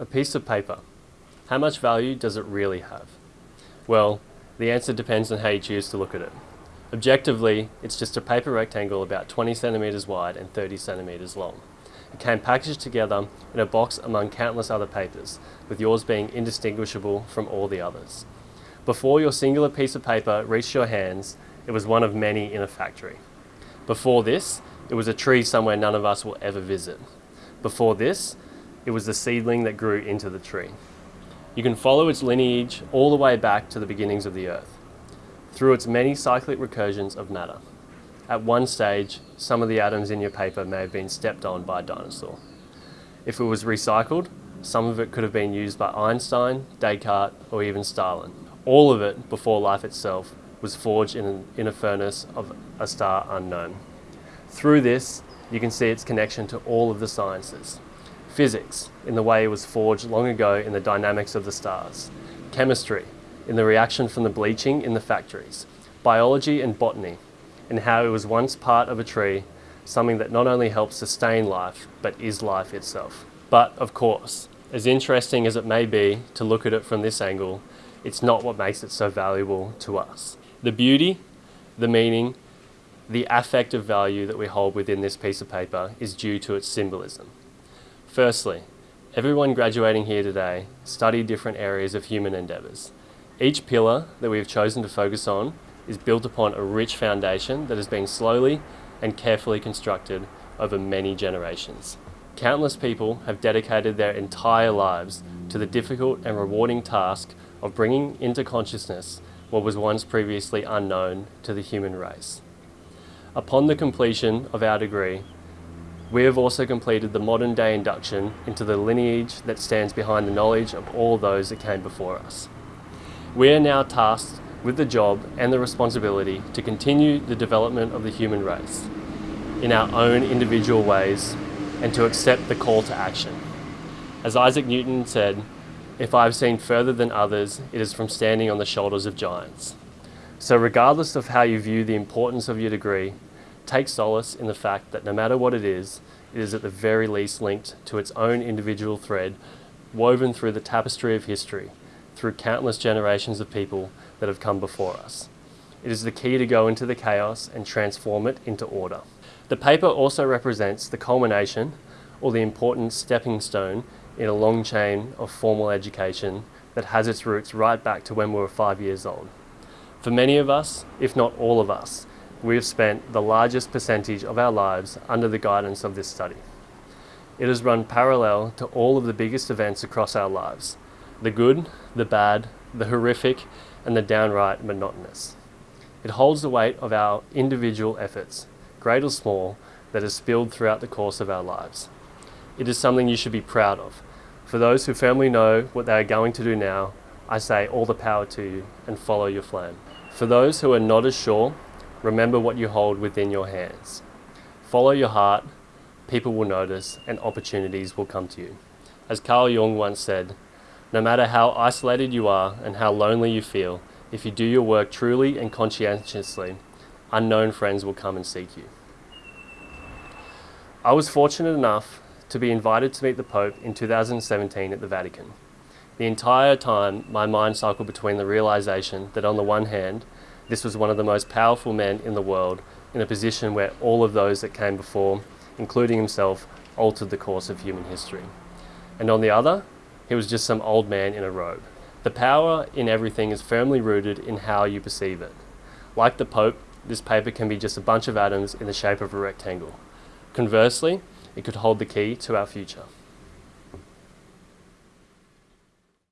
A piece of paper. How much value does it really have? Well, the answer depends on how you choose to look at it. Objectively, it's just a paper rectangle about 20 centimetres wide and 30 centimetres long. It came packaged together in a box among countless other papers, with yours being indistinguishable from all the others. Before your singular piece of paper reached your hands, it was one of many in a factory. Before this, it was a tree somewhere none of us will ever visit. Before this, it was the seedling that grew into the tree. You can follow its lineage all the way back to the beginnings of the earth, through its many cyclic recursions of matter. At one stage, some of the atoms in your paper may have been stepped on by a dinosaur. If it was recycled, some of it could have been used by Einstein, Descartes, or even Stalin. All of it, before life itself, was forged in, an, in a furnace of a star unknown. Through this, you can see its connection to all of the sciences. Physics, in the way it was forged long ago in the dynamics of the stars. Chemistry, in the reaction from the bleaching in the factories. Biology and botany, in how it was once part of a tree, something that not only helps sustain life, but is life itself. But of course, as interesting as it may be to look at it from this angle, it's not what makes it so valuable to us. The beauty, the meaning, the affective value that we hold within this piece of paper is due to its symbolism. Firstly, everyone graduating here today studied different areas of human endeavours. Each pillar that we have chosen to focus on is built upon a rich foundation that has been slowly and carefully constructed over many generations. Countless people have dedicated their entire lives to the difficult and rewarding task of bringing into consciousness what was once previously unknown to the human race. Upon the completion of our degree, we have also completed the modern day induction into the lineage that stands behind the knowledge of all those that came before us. We are now tasked with the job and the responsibility to continue the development of the human race in our own individual ways and to accept the call to action. As Isaac Newton said, if I have seen further than others, it is from standing on the shoulders of giants. So regardless of how you view the importance of your degree, take solace in the fact that no matter what it is, it is at the very least linked to its own individual thread woven through the tapestry of history, through countless generations of people that have come before us. It is the key to go into the chaos and transform it into order. The paper also represents the culmination or the important stepping stone in a long chain of formal education that has its roots right back to when we were five years old. For many of us, if not all of us, we have spent the largest percentage of our lives under the guidance of this study. It has run parallel to all of the biggest events across our lives, the good, the bad, the horrific, and the downright monotonous. It holds the weight of our individual efforts, great or small, that has spilled throughout the course of our lives. It is something you should be proud of. For those who firmly know what they are going to do now, I say all the power to you and follow your flame. For those who are not as sure Remember what you hold within your hands. Follow your heart, people will notice, and opportunities will come to you. As Carl Jung once said, no matter how isolated you are and how lonely you feel, if you do your work truly and conscientiously, unknown friends will come and seek you. I was fortunate enough to be invited to meet the Pope in 2017 at the Vatican. The entire time, my mind cycled between the realization that on the one hand, this was one of the most powerful men in the world in a position where all of those that came before, including himself, altered the course of human history. And on the other, he was just some old man in a robe. The power in everything is firmly rooted in how you perceive it. Like the Pope, this paper can be just a bunch of atoms in the shape of a rectangle. Conversely, it could hold the key to our future.